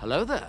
Hello there.